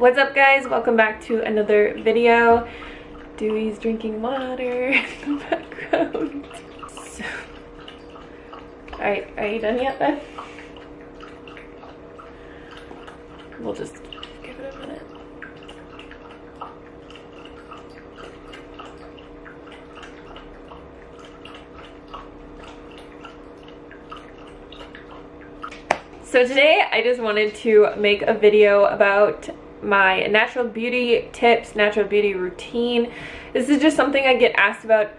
What's up guys? Welcome back to another video. Dewey's drinking water in the background. So, Alright, are you done yet then? We'll just give it a minute. So today I just wanted to make a video about my natural beauty tips, natural beauty routine. This is just something I get asked about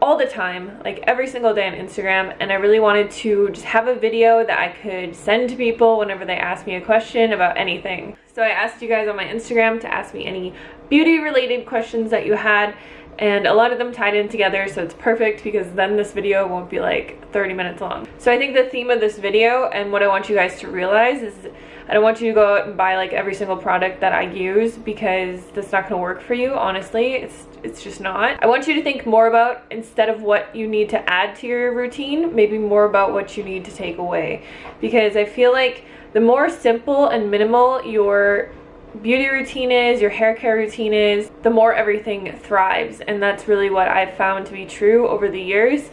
all the time, like every single day on Instagram, and I really wanted to just have a video that I could send to people whenever they ask me a question about anything. So I asked you guys on my Instagram to ask me any beauty related questions that you had, and a lot of them tied in together so it's perfect because then this video won't be like 30 minutes long. So I think the theme of this video and what I want you guys to realize is I don't want you to go out and buy like every single product that I use because that's not going to work for you honestly it's it's just not. I want you to think more about instead of what you need to add to your routine maybe more about what you need to take away because I feel like the more simple and minimal your beauty routine is, your hair care routine is, the more everything thrives. And that's really what I've found to be true over the years.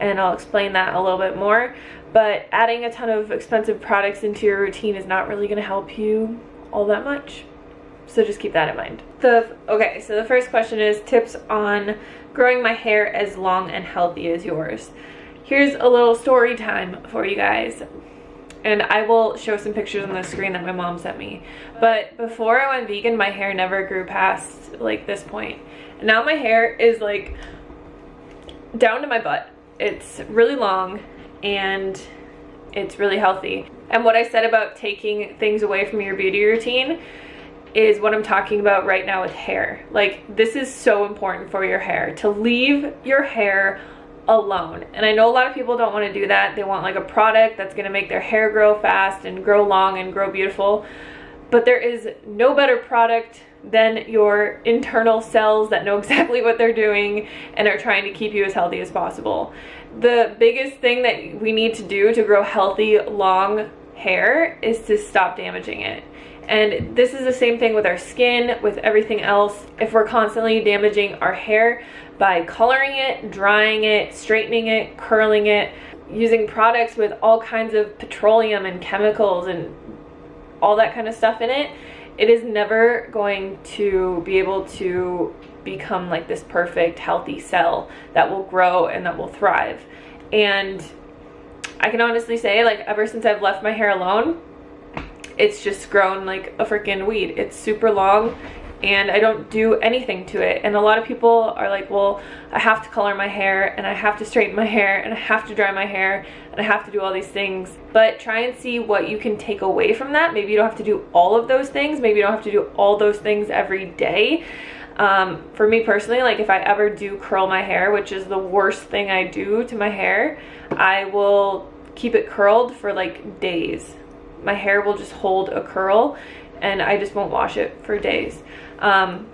And I'll explain that a little bit more. But adding a ton of expensive products into your routine is not really going to help you all that much. So just keep that in mind. The Okay, so the first question is tips on growing my hair as long and healthy as yours. Here's a little story time for you guys and I will show some pictures on the screen that my mom sent me. But before I went vegan, my hair never grew past like this point. And now my hair is like down to my butt. It's really long and it's really healthy. And what I said about taking things away from your beauty routine is what I'm talking about right now with hair. Like this is so important for your hair to leave your hair alone. And I know a lot of people don't want to do that. They want like a product that's going to make their hair grow fast and grow long and grow beautiful. But there is no better product than your internal cells that know exactly what they're doing and are trying to keep you as healthy as possible. The biggest thing that we need to do to grow healthy, long hair is to stop damaging it. And this is the same thing with our skin, with everything else. If we're constantly damaging our hair by coloring it, drying it, straightening it, curling it, using products with all kinds of petroleum and chemicals and all that kind of stuff in it, it is never going to be able to become like this perfect healthy cell that will grow and that will thrive. And I can honestly say like ever since I've left my hair alone, it's just grown like a freaking weed. It's super long and I don't do anything to it. And a lot of people are like, well, I have to color my hair and I have to straighten my hair and I have to dry my hair and I have to do all these things. But try and see what you can take away from that. Maybe you don't have to do all of those things. Maybe you don't have to do all those things every day. Um, for me personally, like if I ever do curl my hair, which is the worst thing I do to my hair, I will keep it curled for like days my hair will just hold a curl and I just won't wash it for days. Um,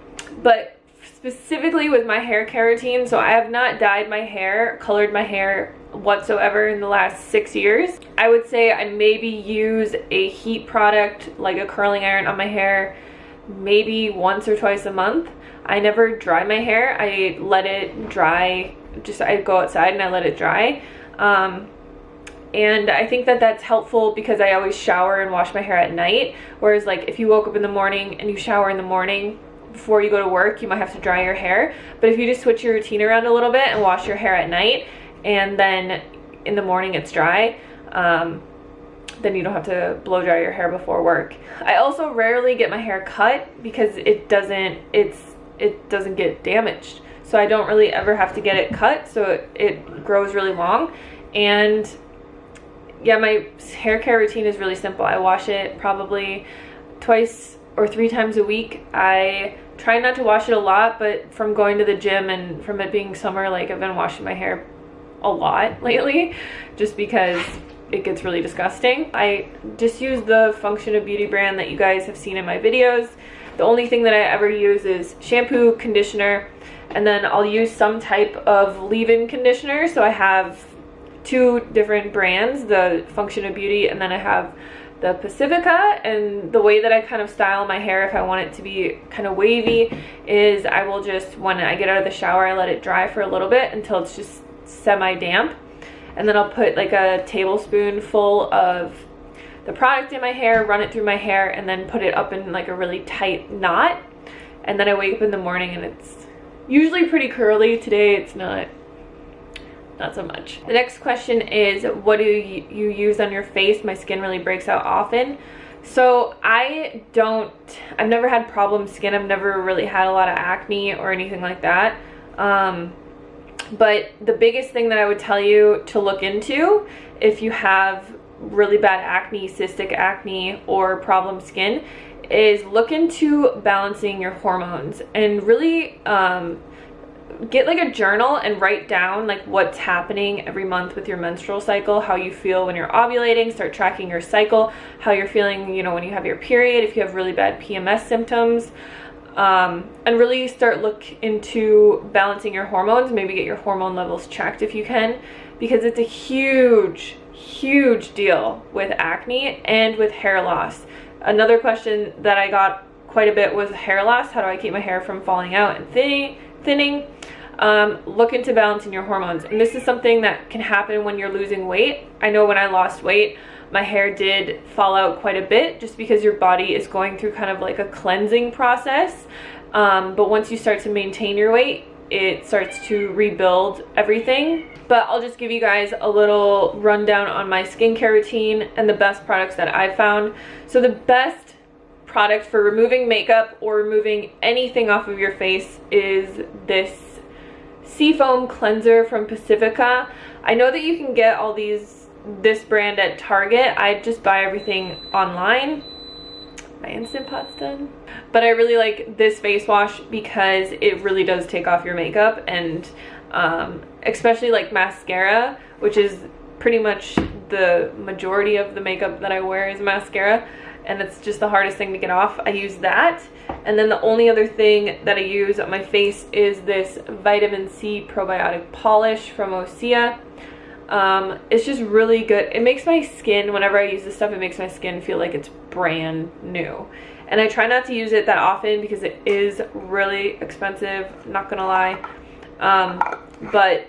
but specifically with my hair care routine, so I have not dyed my hair, colored my hair whatsoever in the last six years. I would say I maybe use a heat product like a curling iron on my hair maybe once or twice a month. I never dry my hair. I let it dry, just I go outside and I let it dry. Um, and I think that that's helpful because I always shower and wash my hair at night. Whereas like if you woke up in the morning and you shower in the morning before you go to work you might have to dry your hair. But if you just switch your routine around a little bit and wash your hair at night and then in the morning it's dry um, then you don't have to blow dry your hair before work. I also rarely get my hair cut because it doesn't it's it doesn't get damaged. So I don't really ever have to get it cut so it, it grows really long. And yeah, my hair care routine is really simple. I wash it probably twice or three times a week. I try not to wash it a lot, but from going to the gym and from it being summer, like I've been washing my hair a lot lately just because it gets really disgusting. I just use the Function of Beauty brand that you guys have seen in my videos. The only thing that I ever use is shampoo, conditioner, and then I'll use some type of leave-in conditioner. So I have two different brands, the Function of Beauty, and then I have the Pacifica. And the way that I kind of style my hair if I want it to be kind of wavy is I will just when I get out of the shower I let it dry for a little bit until it's just semi damp and then I'll put like a tablespoon full of the product in my hair run it through my hair and then put it up in like a really tight knot. And then I wake up in the morning and it's usually pretty curly. Today it's not not so much. The next question is, what do you, use on your face? My skin really breaks out often. So I don't, I've never had problem skin. I've never really had a lot of acne or anything like that. Um, but the biggest thing that I would tell you to look into if you have really bad acne, cystic acne, or problem skin is look into balancing your hormones and really um, get like a journal and write down like what's happening every month with your menstrual cycle how you feel when you're ovulating start tracking your cycle how you're feeling you know when you have your period if you have really bad pms symptoms um, and really start look into balancing your hormones maybe get your hormone levels checked if you can because it's a huge huge deal with acne and with hair loss. Another question that i got quite a bit was hair loss how do i keep my hair from falling out and thinning thinning um, look into balancing your hormones. And this is something that can happen when you're losing weight. I know when I lost weight, my hair did fall out quite a bit just because your body is going through kind of like a cleansing process. Um, but once you start to maintain your weight, it starts to rebuild everything. But I'll just give you guys a little rundown on my skincare routine and the best products that I've found. So the best product for removing makeup or removing anything off of your face is this Seafoam Cleanser from Pacifica. I know that you can get all these, this brand at Target. I just buy everything online. My Instant Pot's done. But I really like this face wash because it really does take off your makeup and um, especially like mascara, which is pretty much the majority of the makeup that I wear is mascara and it's just the hardest thing to get off. I use that. And then the only other thing that I use on my face is this vitamin C probiotic polish from Osea. Um, it's just really good. It makes my skin, whenever I use this stuff, it makes my skin feel like it's brand new. And I try not to use it that often because it is really expensive, not gonna lie. Um, but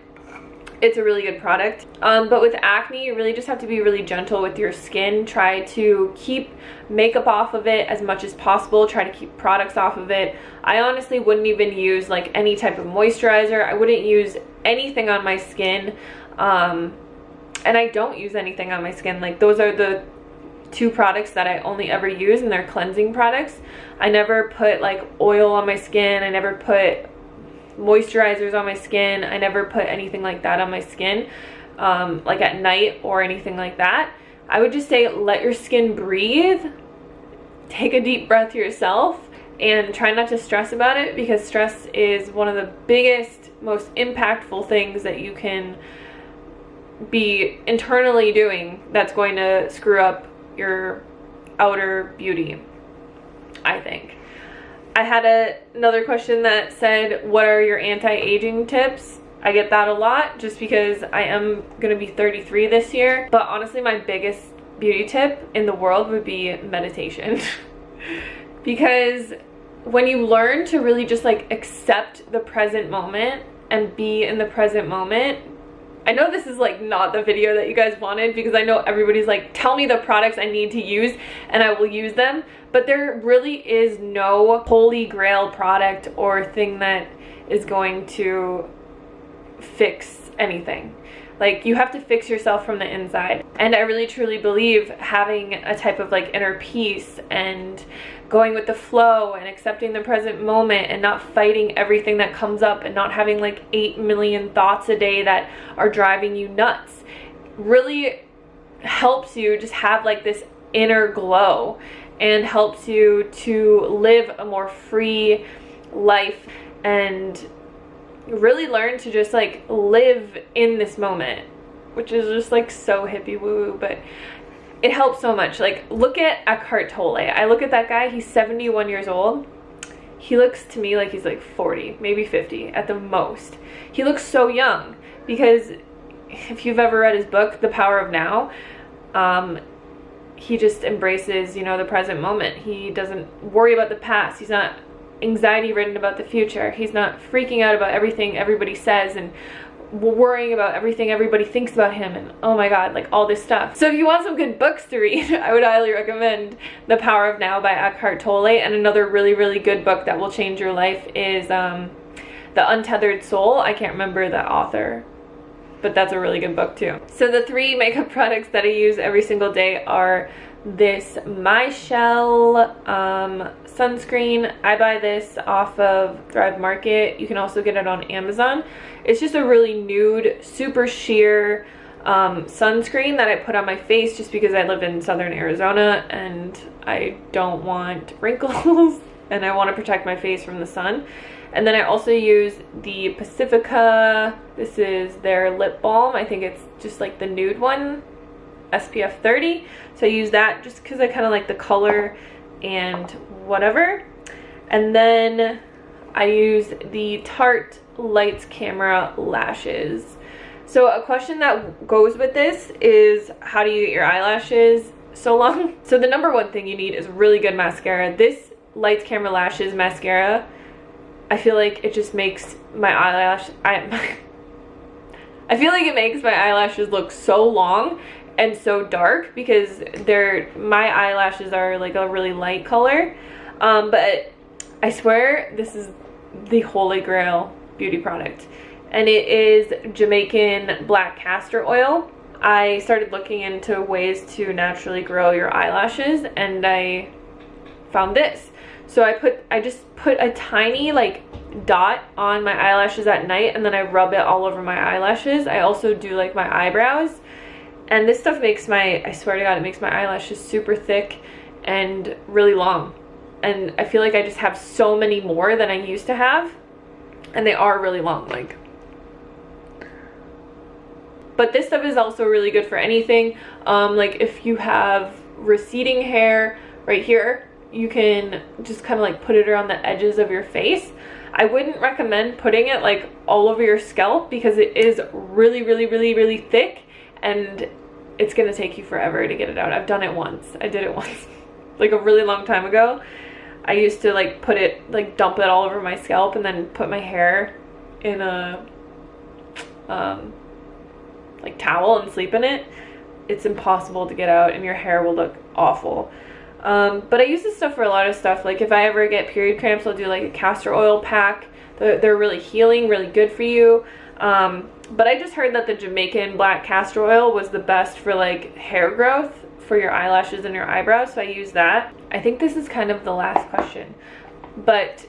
it's a really good product. Um, but with acne, you really just have to be really gentle with your skin. Try to keep makeup off of it as much as possible. Try to keep products off of it. I honestly wouldn't even use like any type of moisturizer. I wouldn't use anything on my skin. Um, and I don't use anything on my skin. Like those are the two products that I only ever use and they're cleansing products. I never put like oil on my skin. I never put moisturizers on my skin. I never put anything like that on my skin, um, like at night or anything like that. I would just say let your skin breathe, take a deep breath yourself, and try not to stress about it because stress is one of the biggest, most impactful things that you can be internally doing that's going to screw up your outer beauty, I think. I had a, another question that said, what are your anti-aging tips? I get that a lot just because I am going to be 33 this year. But honestly, my biggest beauty tip in the world would be meditation. because when you learn to really just like accept the present moment and be in the present moment, I know this is like not the video that you guys wanted because I know everybody's like, tell me the products I need to use and I will use them. But there really is no holy grail product or thing that is going to fix anything. Like you have to fix yourself from the inside. And I really truly believe having a type of like inner peace and going with the flow and accepting the present moment and not fighting everything that comes up and not having like 8 million thoughts a day that are driving you nuts really helps you just have like this inner glow and helps you to live a more free life and really learn to just like live in this moment which is just like so hippie woo woo but it helps so much. Like, look at Eckhart Tolle. I look at that guy, he's 71 years old. He looks to me like he's like 40, maybe 50 at the most. He looks so young because if you've ever read his book, The Power of Now, um, he just embraces, you know, the present moment. He doesn't worry about the past. He's not anxiety ridden about the future. He's not freaking out about everything everybody says and worrying about everything everybody thinks about him and oh my god like all this stuff. So if you want some good books to read i would highly recommend the power of now by eckhart tolle. And another really really good book that will change your life is um, the untethered soul. I can't remember the author but that's a really good book too. So the three makeup products that i use every single day are this MyChelle um, sunscreen. I buy this off of Thrive Market. You can also get it on Amazon. It's just a really nude, super sheer um, sunscreen that I put on my face just because I live in southern Arizona and I don't want wrinkles and I want to protect my face from the sun. And then I also use the Pacifica, this is their lip balm. I think it's just like the nude one SPF 30. So I use that just because I kind of like the color and whatever. And then I use the Tarte Lights Camera Lashes. So a question that goes with this is how do you get your eyelashes so long? So the number one thing you need is really good mascara. This Lights Camera Lashes mascara, I feel like it just makes my eyelash, I, I feel like it makes my eyelashes look so long and so dark because they're my eyelashes are like a really light color. Um, but I swear this is the holy grail beauty product. And it is Jamaican black castor oil. I started looking into ways to naturally grow your eyelashes and I found this. So I put I just put a tiny like dot on my eyelashes at night and then I rub it all over my eyelashes. I also do like my eyebrows and this stuff makes my, I swear to God, it makes my eyelashes super thick and really long. And I feel like I just have so many more than I used to have. And they are really long, like. But this stuff is also really good for anything. Um, like if you have receding hair right here, you can just kind of like put it around the edges of your face. I wouldn't recommend putting it like all over your scalp because it is really, really, really, really thick and it's gonna take you forever to get it out. I've done it once. I did it once, like a really long time ago. I used to like put it, like dump it all over my scalp and then put my hair in a um, like towel and sleep in it. It's impossible to get out and your hair will look awful. Um, but I use this stuff for a lot of stuff. Like if I ever get period cramps, I'll do like a castor oil pack. They're, they're really healing, really good for you. Um, but I just heard that the Jamaican black castor oil was the best for like hair growth for your eyelashes and your eyebrows. So I use that. I think this is kind of the last question. But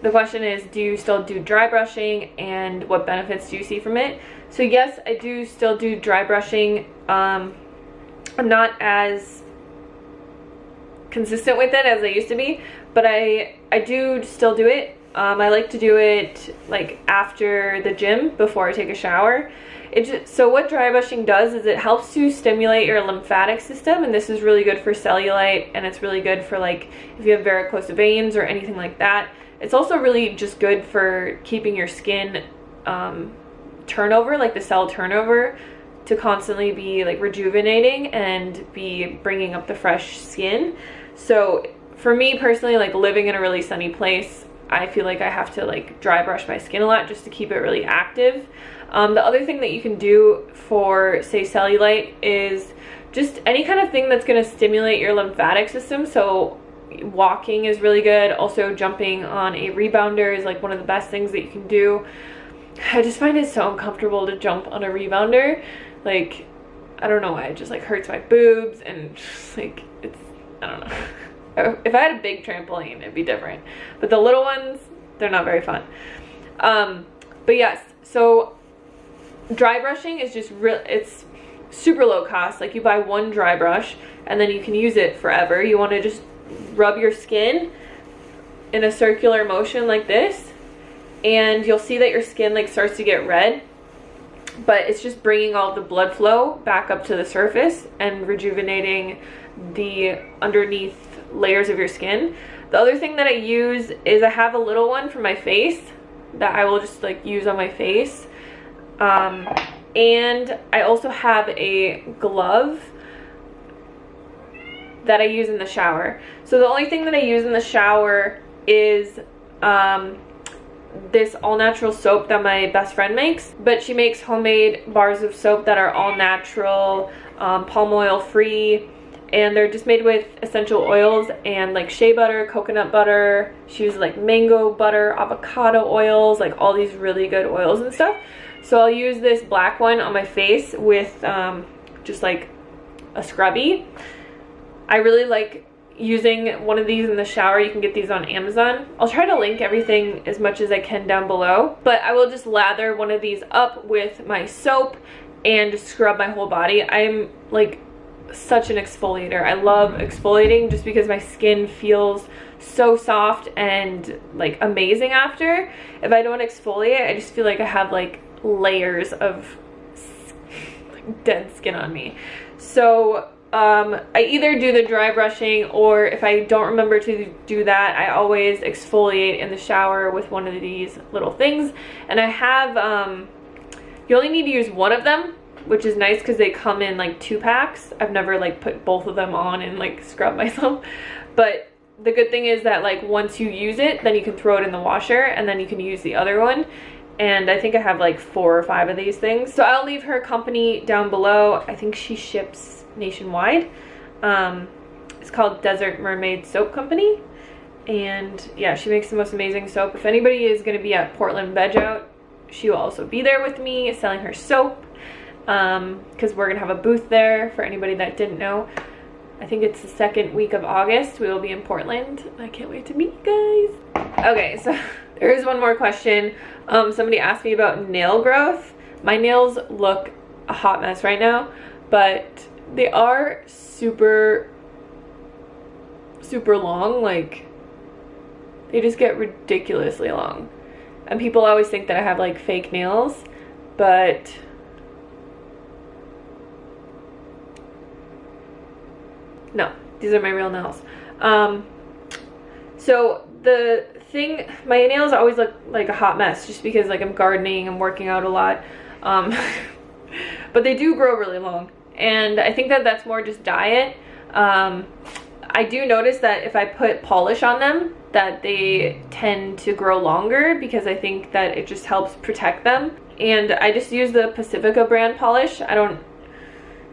the question is, do you still do dry brushing and what benefits do you see from it? So yes, I do still do dry brushing. Um, I'm not as consistent with it as I used to be, but I, I do still do it um, I like to do it like after the gym before I take a shower. It just, so what dry brushing does is it helps to stimulate your lymphatic system and this is really good for cellulite and it's really good for like if you have varicose veins or anything like that. It's also really just good for keeping your skin um, turnover, like the cell turnover to constantly be like rejuvenating and be bringing up the fresh skin. So for me personally, like living in a really sunny place, I feel like I have to like dry brush my skin a lot just to keep it really active. Um, the other thing that you can do for say cellulite is just any kind of thing that's going to stimulate your lymphatic system. So walking is really good. Also jumping on a rebounder is like one of the best things that you can do. I just find it so uncomfortable to jump on a rebounder. Like, I don't know why, it just like hurts my boobs and just like, it's, I don't know. If I had a big trampoline, it'd be different. But the little ones, they're not very fun. Um, but yes, so dry brushing is just real, it's super low cost. Like you buy one dry brush and then you can use it forever. You want to just rub your skin in a circular motion like this and you'll see that your skin like starts to get red but it's just bringing all the blood flow back up to the surface and rejuvenating the underneath layers of your skin. The other thing that I use is I have a little one for my face that I will just like use on my face. Um, and I also have a glove that I use in the shower. So the only thing that I use in the shower is um, this all natural soap that my best friend makes but she makes homemade bars of soap that are all natural um, palm oil free and they're just made with essential oils and like shea butter coconut butter she uses like mango butter avocado oils like all these really good oils and stuff so I'll use this black one on my face with um, just like a scrubby I really like using one of these in the shower. You can get these on Amazon. I'll try to link everything as much as I can down below. But I will just lather one of these up with my soap and scrub my whole body. I'm like such an exfoliator. I love exfoliating just because my skin feels so soft and like amazing after. If I don't exfoliate, I just feel like I have like layers of dead skin on me. So um, I either do the dry brushing or if I don't remember to do that, I always exfoliate in the shower with one of these little things. And I have, um, you only need to use one of them, which is nice because they come in like two packs. I've never like put both of them on and like scrub myself. But the good thing is that like once you use it, then you can throw it in the washer and then you can use the other one and I think I have like four or five of these things. So I'll leave her company down below. I think she ships nationwide. Um, it's called Desert Mermaid Soap Company. And yeah, she makes the most amazing soap. If anybody is going to be at Portland Veg Out, she will also be there with me selling her soap. Because um, we're going to have a booth there for anybody that didn't know. I think it's the second week of August. We will be in Portland. I can't wait to meet you guys. Okay, so there is one more question. Um, somebody asked me about nail growth. My nails look a hot mess right now, but they are super, super long. Like, they just get ridiculously long. And people always think that I have like fake nails, but no, these are my real nails. Um, so the thing, my nails always look like a hot mess just because like I'm gardening, I'm working out a lot. Um, but they do grow really long and I think that that's more just diet. Um, I do notice that if I put polish on them that they tend to grow longer because I think that it just helps protect them. And I just use the Pacifica brand polish. I don't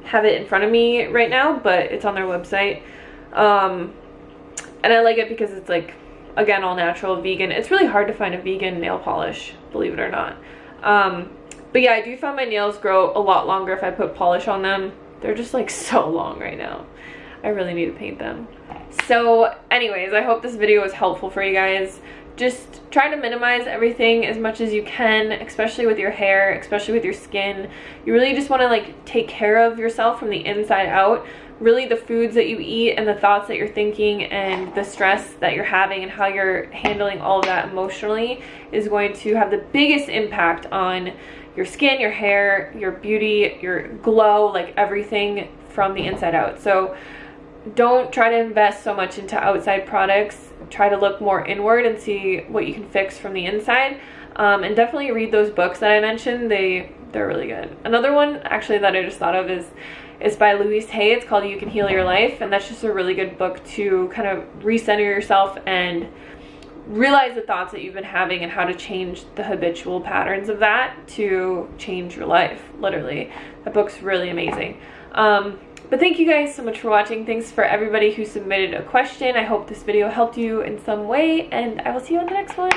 have it in front of me right now, but it's on their website. Um, and I like it because it's like, again, all natural, vegan. It's really hard to find a vegan nail polish, believe it or not. Um, but yeah, I do find my nails grow a lot longer if I put polish on them. They're just like so long right now. I really need to paint them. So anyways, I hope this video was helpful for you guys. Just try to minimize everything as much as you can, especially with your hair, especially with your skin. You really just want to like take care of yourself from the inside out really the foods that you eat and the thoughts that you're thinking and the stress that you're having and how you're handling all of that emotionally is going to have the biggest impact on your skin, your hair, your beauty, your glow, like everything from the inside out. So don't try to invest so much into outside products. Try to look more inward and see what you can fix from the inside. Um, and definitely read those books that I mentioned. They, they're really good. Another one actually that I just thought of is is by Louise Hay. It's called You Can Heal Your Life. And that's just a really good book to kind of recenter yourself and realize the thoughts that you've been having and how to change the habitual patterns of that to change your life, literally. That book's really amazing. Um, but thank you guys so much for watching. Thanks for everybody who submitted a question. I hope this video helped you in some way, and I will see you on the next one.